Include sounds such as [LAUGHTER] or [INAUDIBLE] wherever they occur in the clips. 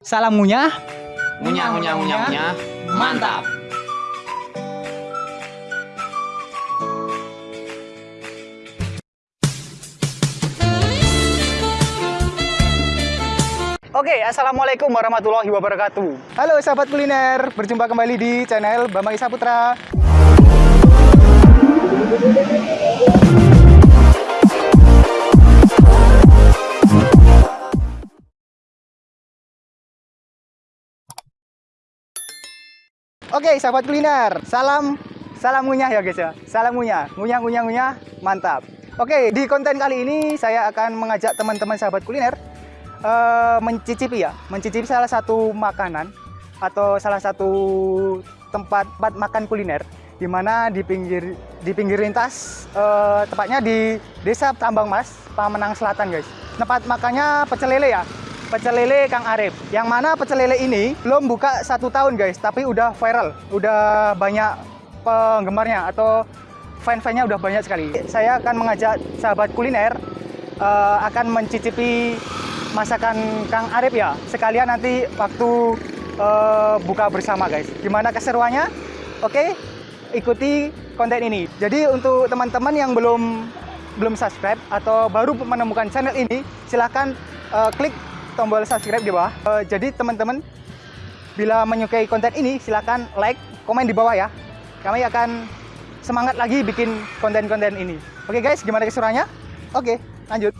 Salam ngunyah. Ngunyah, ngunyah, ngunyah, ngunyah. Mantap. Oke, assalamualaikum warahmatullahi wabarakatuh. Halo sahabat kuliner, berjumpa kembali di channel Bambang Isa Putra. Oke, sahabat kuliner, salam salam ngunyah ya guys ya. Salam ngunyah, ngunyah ngunyah ngunyah, mantap. Oke, di konten kali ini saya akan mengajak teman-teman sahabat kuliner eh, mencicipi ya, mencicipi salah satu makanan atau salah satu tempat, tempat makan kuliner di mana di pinggir di pinggir lintas eh, tepatnya di Desa Tambang Mas, Pamenang Selatan guys. Tempat makannya pecel lele ya. Pecel lele Kang Arif. Yang mana pecel lele ini belum buka satu tahun guys, tapi udah viral, udah banyak penggemarnya atau fan-fannya udah banyak sekali. Saya akan mengajak sahabat kuliner eh, akan mencicipi masakan Kang Arif ya. Sekalian nanti waktu eh, buka bersama guys. Gimana keseruannya? Oke, ikuti konten ini. Jadi untuk teman-teman yang belum belum subscribe atau baru menemukan channel ini, silahkan eh, klik tombol subscribe di bawah. Eh, jadi teman-teman bila menyukai konten ini silahkan like, komen di bawah ya. Kami akan semangat lagi bikin konten-konten ini. Oke guys, gimana keseruannya? Oke, lanjut.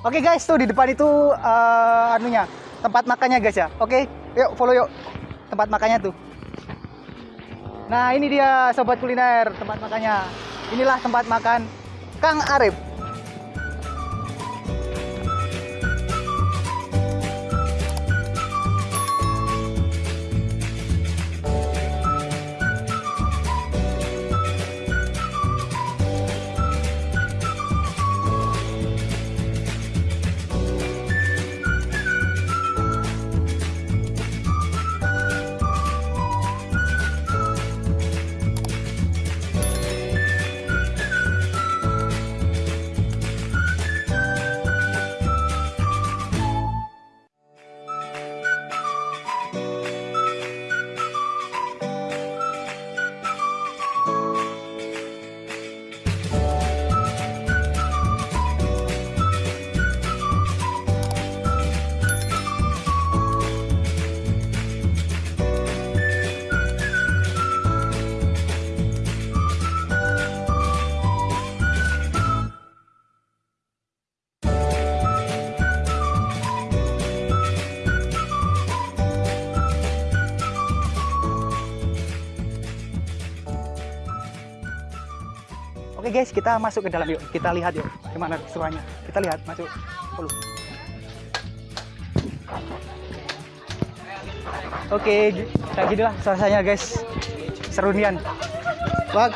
Oke guys, tuh di depan itu eh, anunya tempat makannya guys ya. Oke, yuk follow yuk tempat makannya tuh. Nah ini dia sobat kuliner tempat makannya. Inilah tempat makan Kang Arif. Guys, kita masuk ke dalam yuk. Kita lihat yuk gimana keseruannya. Kita lihat masuk. Oke, gi- kayak gini lah suasananya guys. Serunian. Wah.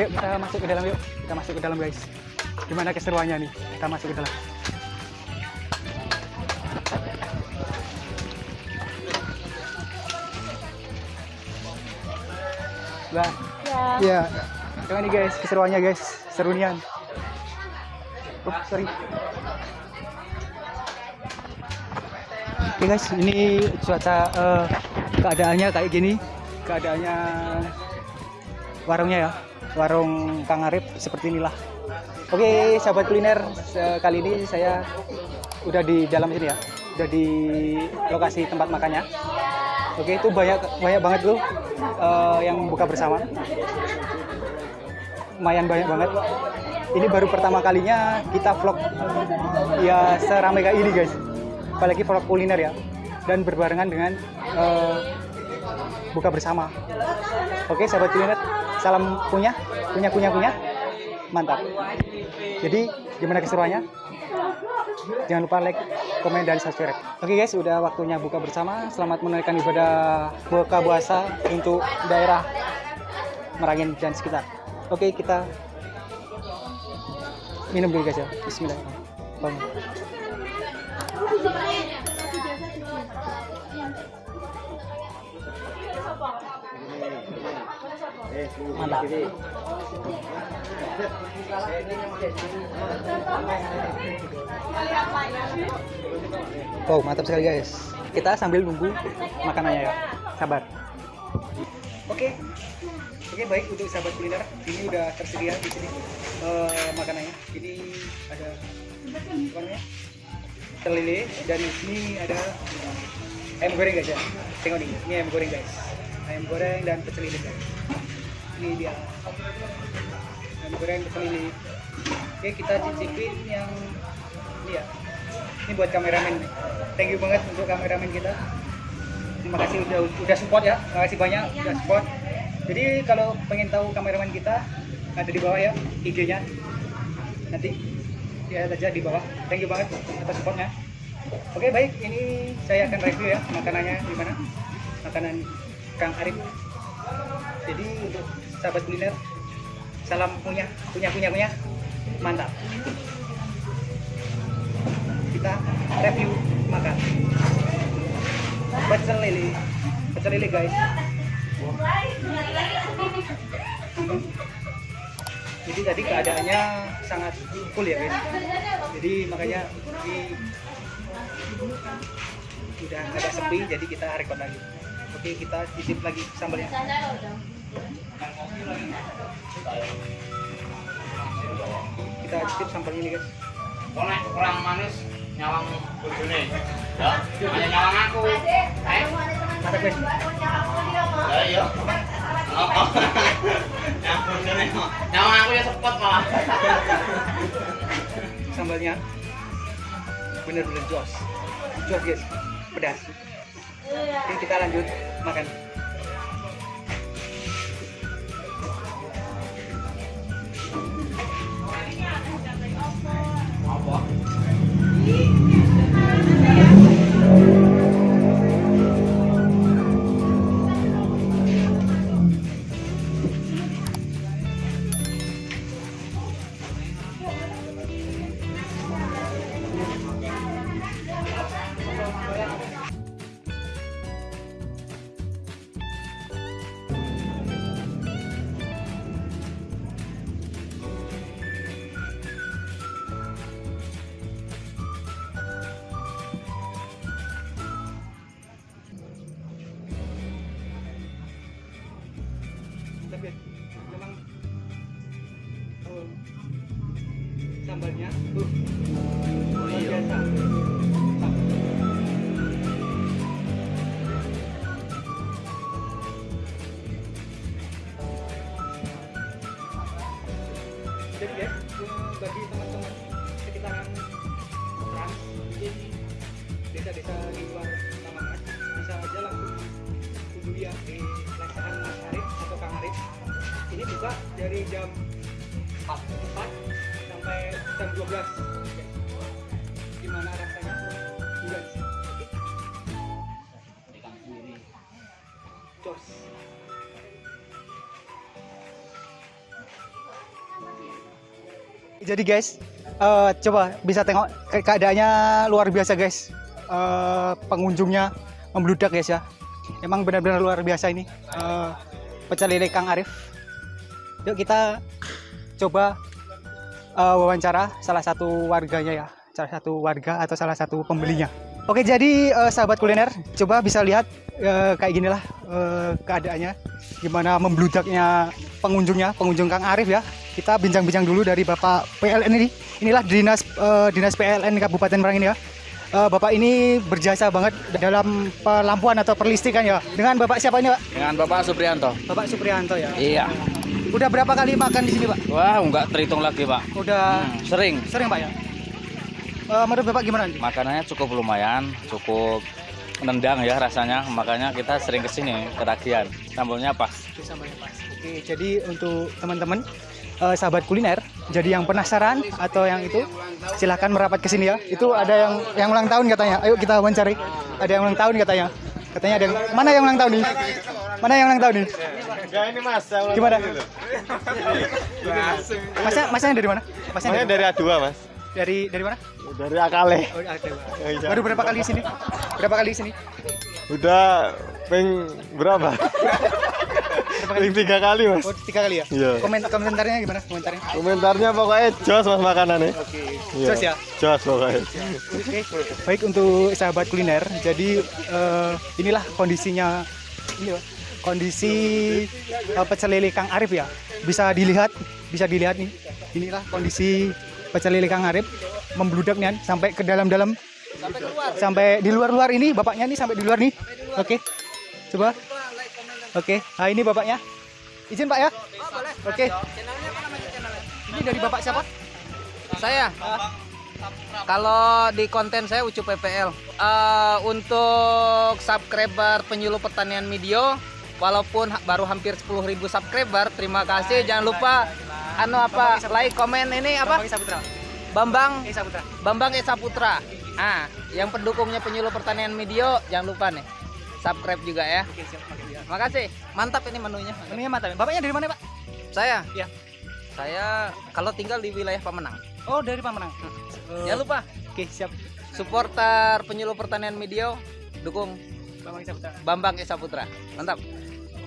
Yuk kita masuk ke dalam yuk. Kita masuk ke dalam guys. Gimana keseruannya nih? Kita masuk ke dalam. Wah. Iya. Gimana nih guys, keseruannya guys, serunian. Oh, sorry. Oke guys, ini cuaca eh, keadaannya kayak gini. Keadaannya warungnya ya, warung Kang Arif seperti inilah. Oke, sahabat kuliner, kali ini saya udah di dalam sini ya, udah di lokasi tempat makannya. Oke, itu banyak banyak banget tuh eh, yang buka bersama. Lumayan banyak banget. Ini baru pertama kalinya kita vlog ya seramai kayak ini guys. Apalagi vlog kuliner ya. Dan berbarengan dengan eh, buka bersama. Oke, sahabat kuliner, salam punya, punya punya punya. Mantap. Jadi gimana keseruannya? Jangan lupa like, komen, dan subscribe. Oke guys, udah waktunya buka bersama. Selamat menunaikan ibadah buka puasa untuk daerah Merangin dan sekitar. Oke, kita minum dulu guys ya. Bismillahirrahmanirrahim. Mantap. Wow, mantap sekali guys. Kita sambil nunggu makanannya ya. Sabar. Oke. Oke, baik untuk sahabat kuliner. Ini udah tersedia di sini eh, makanannya. Ini ada apa namanya? Telele dan di sini ada ayam goreng guys ya. Tengok nih, ini ayam goreng guys. Ayam goreng dan pecel lele guys. Dia. Ayam goreng. Oke, kita cicipin yang ini ya. Ini buat kameramen. Thank you banget untuk kameramen kita. Terima kasih udah udah support ya. Terima kasih banyak udah support. Jadi kalau pengen tahu kameramen kita ada di bawah ya IG-nya. Nanti ya aja di bawah. Thank you banget atas supportnya. Oke baik, ini saya akan review ya makanannya gimana. Makanan Kang Arif. Jadi untuk sahabat kuliner, salam punya, punya, punya, punya, mantap. Kita review makan. Pecel lele, pecel lele guys. Jadi tadi keadaannya sangat full ya guys. Jadi makanya ini udah agak sepi jadi kita record lagi. Oke kita cicip lagi sambalnya. Kita cicip sambalnya nih guys. Konek kurang manis nyawang bojone. Ya, hanya nyawang aku. Eh, Mantap guys. ya iya. Oh, oh. [LAUGHS] Nyawang aku ya sepot malah. [LAUGHS] Sambalnya bener-bener jos. Jos guys. Pedas. Oke kita lanjut makan. Tapi jam 12. Oke. Gimana rasanya? Guys. Jos. Jadi guys, eh, coba bisa tengok ke- keadaannya luar biasa guys. Eh, pengunjungnya membludak guys ya. Emang benar-benar luar biasa ini. Eh, pecel lele Kang Arif. Yuk kita coba eh, wawancara salah satu warganya ya. Salah satu warga atau salah satu pembelinya. Oke jadi eh, sahabat kuliner, coba bisa lihat eh, kayak ginilah eh, keadaannya. Gimana membludaknya pengunjungnya, pengunjung Kang Arif ya. Kita bincang-bincang dulu dari Bapak PLN ini. Inilah dinas eh, dinas PLN Kabupaten Merang ini ya. Eh, Bapak ini berjasa banget dalam pelampuan atau perlistrikan ya. Dengan Bapak siapa ini Pak? Dengan Bapak Suprianto. Bapak Suprianto ya. Iya. Udah berapa kali makan di sini Pak? Wah, enggak terhitung lagi, Pak. Udah Hmm, sering. sering Pak ya? Eh, menurut Bapak gimana nih? Makanannya cukup lumayan, cukup nendang ya rasanya. Makanya kita sering ke sini ketagihan. Sambelnya pas. Oke, sambalnya pas. Oke, jadi untuk teman-teman eh, sahabat kuliner, jadi yang penasaran atau yang itu silahkan merapat ke sini ya. Itu ada yang yang ulang tahun katanya. Ayo kita wawancari. Ada yang ulang tahun katanya. Katanya ada yang mana yang ulang tahun nih? Mana yang ulang tahun nih? Ya ini mas, Gimana? dulu. Masnya masnya dari mana? Masnya Saya dari, dari A2 mas, dari dari mana? dari Akale. Oh. Iya. Baru berapa kali di sini? Berapa kali di sini? Udah peng berapa? Ring tiga kali mas. Oh, tiga kali ya? Iya. Komen komentarnya gimana? Komentarnya? Komentarnya pokoknya jos mas makanannya. Oke. Iya. Jos ya? Jos pokoknya. Oke, baik untuk sahabat kuliner. Jadi eh, inilah kondisinya ini kondisi eh, pecel lele Kang Arif ya. Bisa dilihat, bisa dilihat nih. Inilah kondisi pecel lele Kang Arif membludak nih sampai ke dalam-dalam sampai di luar-luar ini bapaknya nih sampai di luar nih. Oke. Coba. Oke. Nah, ini bapaknya. Izin Pak ya? Oke. Ini dari bapak siapa? Saya. Kalau di konten saya Ucu PPL. Eh, untuk subscriber penyuluh pertanian video, walaupun baru hampir 10.000 subscriber, terima kasih. Jangan lupa anu apa like, komen ini apa? Bambang Eh, Saputra. Bambang Esa Putra. Ah, yang pendukungnya penyuluh pertanian video, jangan lupa nih. Subscribe juga ya. Oke, siap. Makasih ya. Makasih. Mantap ini menunya. Menunya mantap. Bapaknya dari mana, Pak? Saya. Iya. Saya kalau tinggal di wilayah Pemenang. Oh, dari Pamenang. Jangan lupa Oke, siap. supporter penyuluh pertanian video dukung Bambang Saputra. Bambang Esa Putra. Mantap.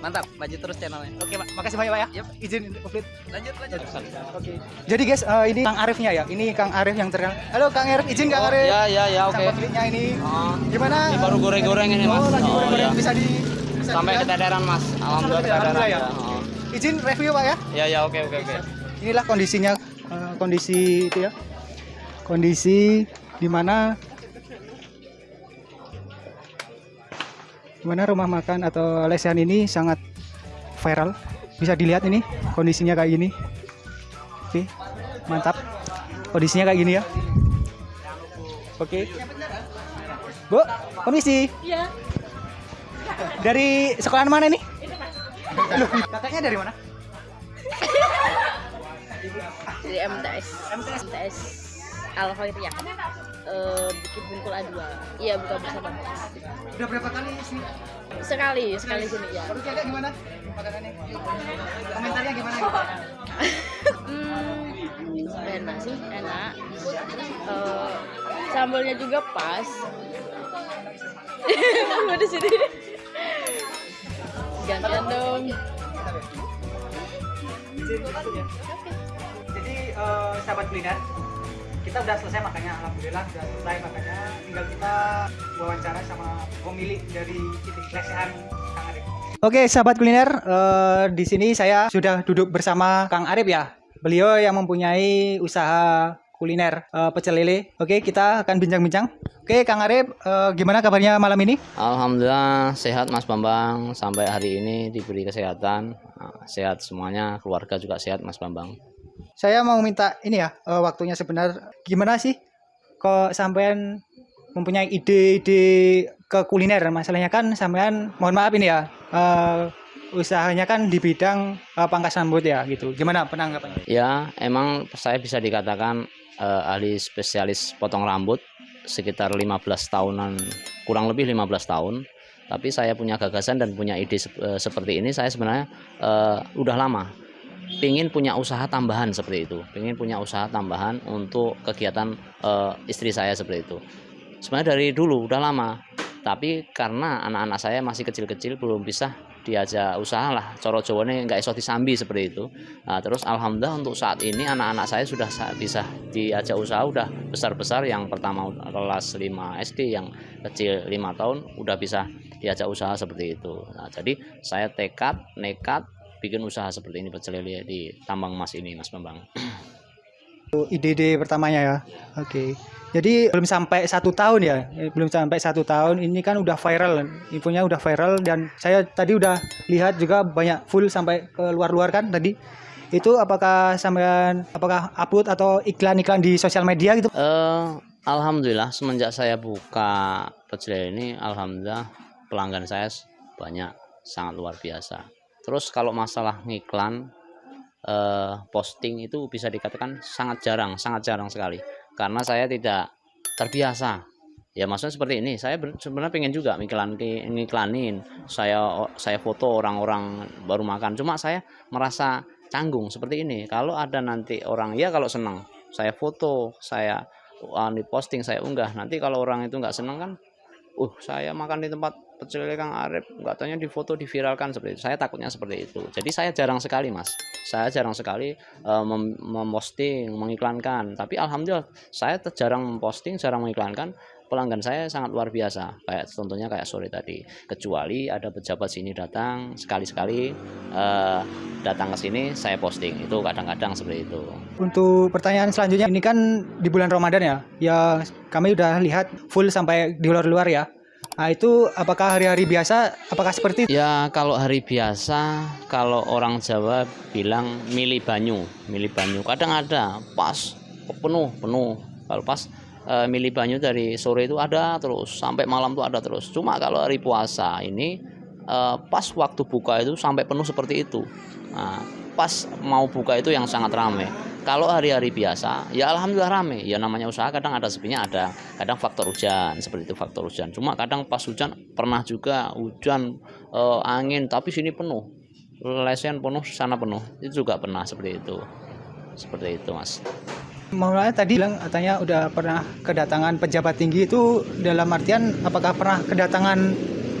Mantap, maju terus channelnya. Oke, Pak. Makasih banyak, Pak ya. Yep. Izin update. Lanjut, lanjut. Oke. Jadi, guys, eh, ini Kang Arifnya ya. Ini Kang Arif yang terkenal. Halo, Kang Arif. Izin Kang Arif. Ya, ya, ya, oke. pemiliknya ini. Oh, Gimana? ini baru goreng-goreng ini, Mas. Oh, lagi Oh, goreng-goreng. iya. Bisa di bisa Sampai dilihat. keteteran, Mas. Alhamdulillah keteteran. keteteran, Ya. ya? Oh. Izin review, Pak ya. Ya, ya, oke, oke, oke. Inilah kondisinya eh, kondisi itu ya. Kondisi di mana di mana rumah makan atau lesehan ini sangat viral. Bisa dilihat ini kondisinya kayak gini. Oke, mantap. Kondisinya kayak gini ya. Oke. Bu, permisi. Iya, Dari sekolahan mana nih? Loh, kakaknya dari mana? dari MTS. MTS Al Khairiyah. Eh, Bukit Bungkul A2. Iya, buka bersama. Udah berapa kali sih? Sekali, sekali sini ya. Baru jaga gimana? Makanannya? Komentarnya gimana? gitu? Hmm, enak sih, enak. Eh, sambalnya juga pas. [LAUGHS] Mau di sini. Gantian dong. Jadi eh, sahabat kuliner, kita udah selesai makannya. Alhamdulillah udah selesai makannya. Tinggal kita wawancara sama pemilik dari titik lesehan Kang Arif. Oke, sahabat kuliner, eh, di sini saya sudah duduk bersama Kang Arif ya. Beliau yang mempunyai usaha kuliner eh, pecel lele. Oke, kita akan bincang-bincang. Oke, Kang Arif, eh, gimana kabarnya malam ini? Alhamdulillah sehat Mas Bambang sampai hari ini diberi kesehatan Nah, sehat semuanya keluarga juga sehat Mas Bambang Saya mau minta ini ya, eh, waktunya sebentar. Gimana sih kok sampean mempunyai ide-ide ke kuliner? Masalahnya kan sampean, mohon maaf ini ya, eh, usahanya kan di bidang eh, pangkas rambut ya gitu. Gimana penanggapannya? ya emang saya bisa dikatakan eh, ahli spesialis potong rambut sekitar 15 tahunan kurang lebih 15 tahun tapi saya punya gagasan dan punya ide sep- seperti ini saya sebenarnya eh, udah lama pingin punya usaha tambahan seperti itu. Pingin punya usaha tambahan untuk kegiatan eh, istri saya seperti itu. Sebenarnya dari dulu udah lama tapi karena anak-anak saya masih kecil-kecil belum bisa diajak usaha lah. Coro jawane nggak iso disambi seperti itu. Nah, terus alhamdulillah untuk saat ini anak-anak saya sudah sa- bisa diajak usaha udah besar-besar. Yang pertama kelas 5 SD yang kecil 5 tahun udah bisa diajak usaha seperti itu. Nah, jadi saya tekad nekat bikin usaha seperti ini pecel lele di tambang emas ini Mas Bambang. Ide-ide pertamanya ya. Oke. Jadi belum sampai satu tahun ya, Eh, belum sampai satu tahun. Ini kan udah viral, infonya udah viral dan saya tadi udah lihat juga banyak full sampai ke luar-luar kan tadi. Itu apakah sampean apakah upload atau iklan-iklan di sosial media gitu? Eh, alhamdulillah semenjak saya buka pecel ini alhamdulillah pelanggan saya banyak sangat luar biasa. Terus kalau masalah ngiklan eh, posting itu bisa dikatakan sangat jarang, sangat jarang sekali karena saya tidak terbiasa. Ya maksudnya seperti ini, saya ben- sebenarnya pengen juga ngiklan ngiklanin, saya saya foto orang-orang baru makan. Cuma saya merasa canggung seperti ini. Kalau ada nanti orang ya kalau senang, saya foto, saya uh, posting, saya unggah. Nanti kalau orang itu nggak senang kan, uh saya makan di tempat lele Kang Arif nggak tanya di foto diviralkan seperti itu. Saya takutnya seperti itu. Jadi saya jarang sekali mas. Saya jarang sekali eh, mem- memposting mengiklankan. Tapi alhamdulillah saya jarang memposting jarang mengiklankan. Pelanggan saya sangat luar biasa. Kayak contohnya kayak sore tadi. Kecuali ada pejabat sini datang sekali-sekali eh, datang ke sini saya posting. Itu kadang-kadang seperti itu. Untuk pertanyaan selanjutnya, ini kan di bulan Ramadan ya, ya kami udah lihat full sampai di luar-luar ya. Nah itu apakah hari-hari biasa, apakah seperti itu? Ya kalau hari biasa kalau orang Jawa bilang milih banyu, milih banyu. Kadang ada pas penuh penuh. Kalau pas eh, milih banyu dari sore itu ada terus sampai malam tuh ada terus. Cuma kalau hari puasa ini eh, pas waktu buka itu sampai penuh seperti itu. Nah, pas mau buka itu yang sangat ramai. Kalau hari-hari biasa, ya alhamdulillah rame. Ya namanya usaha kadang ada sepinya ada. Kadang faktor hujan, seperti itu faktor hujan. Cuma kadang pas hujan pernah juga hujan eh, angin tapi sini penuh. Lesen penuh, sana penuh. Itu juga pernah seperti itu. Seperti itu, Mas. Maulana tadi bilang katanya udah pernah kedatangan pejabat tinggi itu dalam artian apakah pernah kedatangan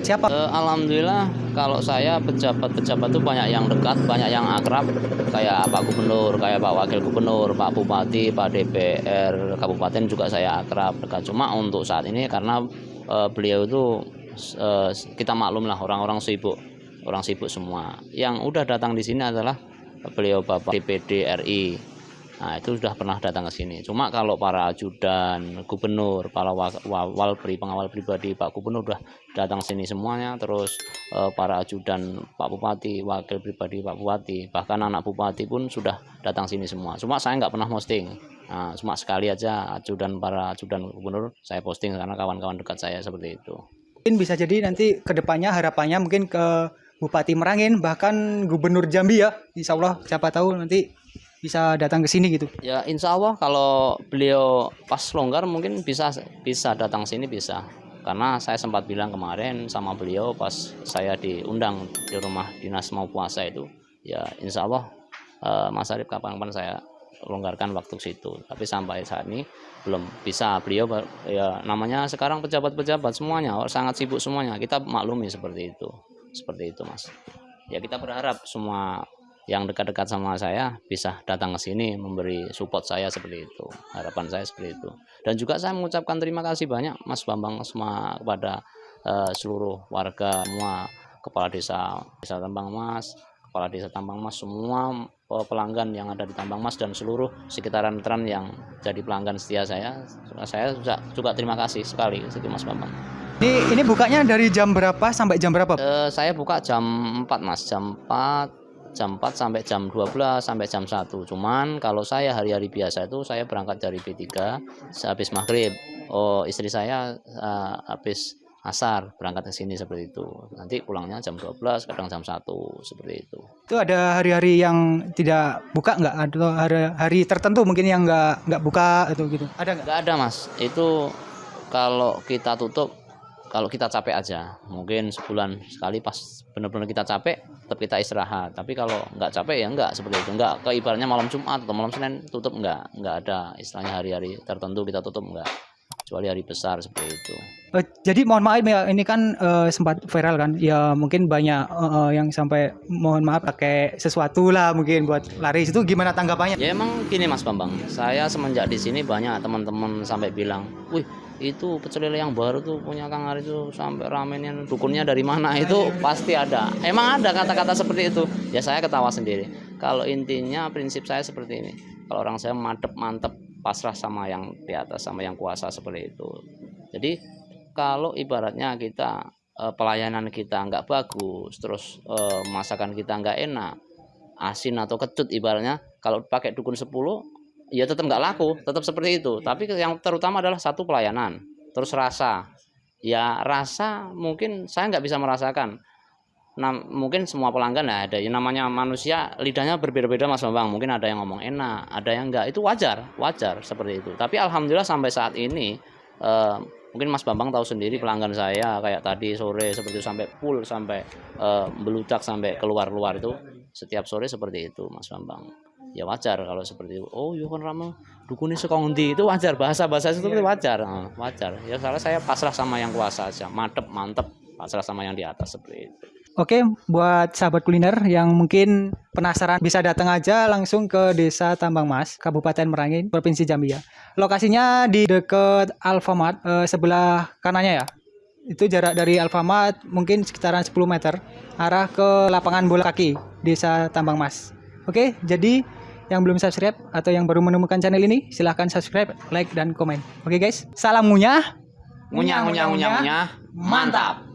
siapa? Eh, alhamdulillah kalau saya pejabat-pejabat itu banyak yang dekat, banyak yang akrab kayak Pak Gubernur, kayak Pak Wakil Gubernur, Pak Bupati, Pak DPR Kabupaten juga saya akrab dekat. Cuma untuk saat ini karena eh, beliau itu eh, kita maklum lah orang-orang sibuk, orang sibuk semua. Yang udah datang di sini adalah beliau Bapak DPD RI. Nah, itu sudah pernah datang ke sini. Cuma kalau para ajudan, gubernur, para wa- wa- walpri, pengawal pribadi Pak Gubernur sudah datang sini semuanya. Terus eh, para ajudan Pak Bupati, wakil pribadi Pak Bupati, bahkan anak Bupati pun sudah datang sini semua. Cuma saya nggak pernah posting. Nah, cuma sekali aja ajudan para ajudan gubernur saya posting karena kawan-kawan dekat saya seperti itu. Mungkin bisa jadi nanti ke depannya harapannya mungkin ke Bupati Merangin bahkan Gubernur Jambi ya. Insya Allah siapa tahu nanti bisa datang ke sini gitu. Ya insya Allah kalau beliau pas longgar mungkin bisa bisa datang sini bisa. Karena saya sempat bilang kemarin sama beliau pas saya diundang di rumah dinas mau puasa itu. Ya insya Allah eh, Mas Arif kapan-kapan saya longgarkan waktu situ. Tapi sampai saat ini belum bisa. Beliau ya namanya sekarang pejabat-pejabat semuanya sangat sibuk semuanya. Kita maklumi seperti itu seperti itu mas. Ya kita berharap semua yang dekat-dekat sama saya bisa datang ke sini memberi support saya seperti itu harapan saya seperti itu. Dan juga saya mengucapkan terima kasih banyak Mas Bambang semua kepada eh, seluruh warga semua kepala desa desa Tambang Mas kepala desa Tambang Mas semua eh, pelanggan yang ada di Tambang Mas dan seluruh sekitaran Tran yang jadi pelanggan setia saya. Saya juga, juga terima kasih sekali itu Mas Bambang. Ini ini bukanya dari jam berapa sampai jam berapa? Eh, saya buka jam 4 mas. Jam 4 jam 4 sampai jam 12 sampai jam 1 cuman kalau saya hari-hari biasa itu saya berangkat dari B3 habis maghrib oh istri saya eh, habis asar berangkat ke sini seperti itu nanti pulangnya jam 12 kadang jam 1 seperti itu Itu ada hari-hari yang tidak buka nggak? Atau hari, hari tertentu mungkin yang nggak nggak buka atau gitu? Ada nggak? nggak ada mas itu kalau kita tutup kalau kita capek aja mungkin sebulan sekali pas benar-benar kita capek tetap kita istirahat. Tapi kalau nggak capek ya nggak seperti itu. Nggak ke ibaratnya malam Jumat atau malam Senin tutup nggak. Nggak ada istilahnya hari-hari tertentu kita tutup nggak. Kecuali hari besar seperti itu. Eh, jadi mohon maaf ya ini kan eh, sempat viral kan? Ya mungkin banyak eh, eh, yang sampai mohon maaf pakai sesuatu lah mungkin buat laris itu gimana tanggapannya? Ya emang gini Mas Bambang. Saya semenjak di sini banyak teman-teman sampai bilang wih itu pecel lele yang baru tuh punya Kang Ari itu sampai ramennya dukunnya dari mana itu pasti ada. Emang ada kata-kata seperti itu. Ya saya ketawa sendiri. Kalau intinya prinsip saya seperti ini. Kalau orang saya mantep mantep pasrah sama yang di atas sama yang kuasa seperti itu. Jadi kalau ibaratnya kita eh, pelayanan kita nggak bagus terus eh, masakan kita nggak enak asin atau kecut ibaratnya kalau pakai dukun 10 ya tetap nggak laku. Tetap seperti itu. Tapi yang terutama adalah satu pelayanan. Terus rasa. Ya rasa mungkin saya nggak bisa merasakan. Nah, mungkin semua pelanggan ya ada. Yang namanya manusia lidahnya berbeda-beda mas bambang. Mungkin ada yang ngomong enak ada yang enggak itu wajar wajar seperti itu. Tapi alhamdulillah sampai saat ini eh, mungkin mas bambang tahu sendiri pelanggan saya kayak tadi sore seperti itu sampai full sampai eh, beludak sampai keluar-luar itu. Setiap sore seperti itu mas bambang ya wajar kalau seperti itu. Oh iya kan rama dukunnya sekong ndi itu wajar bahasa bahasa itu seperti wajar. Eh, wajar. Ya salah saya pasrah sama yang kuasa aja. Mantep mantep pasrah sama yang di atas seperti itu. Oke, buat sahabat kuliner yang mungkin penasaran bisa datang aja langsung ke Desa Tambang Mas, Kabupaten Merangin, Provinsi Jambi ya. Lokasinya di dekat Alfamart eh, sebelah kanannya ya. Itu jarak dari Alfamart mungkin sekitaran 10 meter arah ke lapangan bola kaki Desa Tambang Mas. Oke, jadi yang belum subscribe atau yang baru menemukan channel ini silahkan subscribe, like dan komen. Oke guys, salam ngunyah. ngunyah ngunyah ngunyah ngunyah mantap